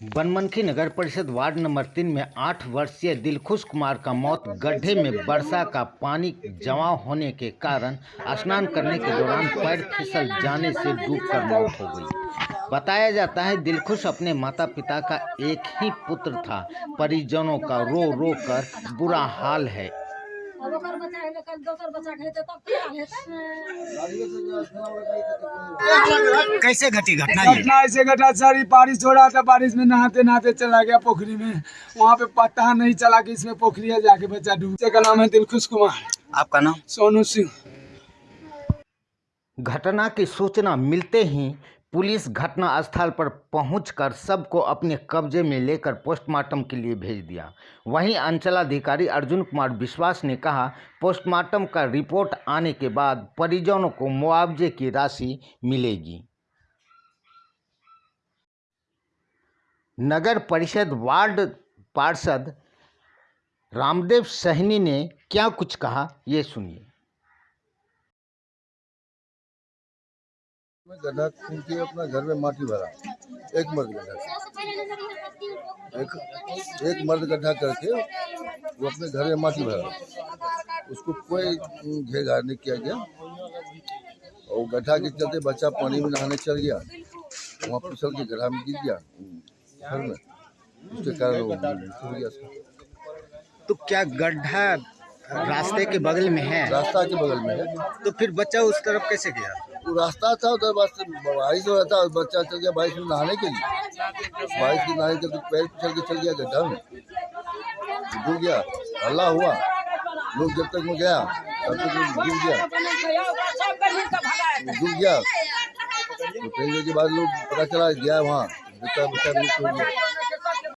बनमनखी नगर परिषद ward number तीन में आठ वर्षीय दिलखुश कुमार का मौत, गड्ढे में वर्षा का पानी जमा होने के कारण स्नान करने के दौरान पैर फिसल जाने से डूबकर मौत हो गई। बताया जाता है, दिलखुश अपने माता पिता का एक ही पुत्र था। परिजनों का रो रो कर बुरा हाल है। अब ओकर बच्चा है कल दोसर बच्चा के हेतै तब की हाल हेतै। कैसे घटी घटना ये? घटना ऐसे घटा सारी बारिश हो रहा था बारिश में नहाते नहाते चला गया पोखरी में। वहाँ पे पता नहीं चला कि इसमें पोखरी है जाके बच्चा डूब का नाम है दिलखुश कुमार। आपका नाम? सोनू सिंह। घटना की सूचना मिलते ही पुलिस घटना स्थल पर पहुंचकर सबको अपने कब्जे में लेकर पोस्टमार्टम के लिए भेज दिया। वहीं अंचलाधिकारी अर्जुन कुमार विश्वास ने कहा, पोस्टमार्टम का रिपोर्ट आने के बाद परिजनों को मुआवजे की राशि मिलेगी। नगर परिषद वार्ड पार्षद रामदेव सहनी ने क्या कुछ कहा, ये सुनिए। में गड्ढा खून के अपना घर में माटी भरा। एक मर्द गड्ढा एक एक मर्द गड्ढा करके वो अपने घर में माटी भरा। उसको कोई घेर घार नहीं किया गया। और गड्ढा के चलते बच्चा पानी में नहाने चल गया। वहाँ फिसल के गड्ढा में गिर गया। घर में। उसके कारण तो क्या गड्ढा रास्ते के बगल में है। रास्ता के बगल में है। तो फिर बच्चा उस तरफ़ कैसे गया? वो रास्ता था उधर बस बारिश हो रहा था बच्चा चल गया बारिश में नहाने के लिए। बारिश में नहाने के लिए पैर फिसल के चल गया गड्ढा में। डूब गया हल्ला हुआ। लोग जब तक में गया तब तक डूब गया। डूब गया। तो के बाद लोग पता चला गया वहाँ। बच्चा बच्चा मृत्यु हो गया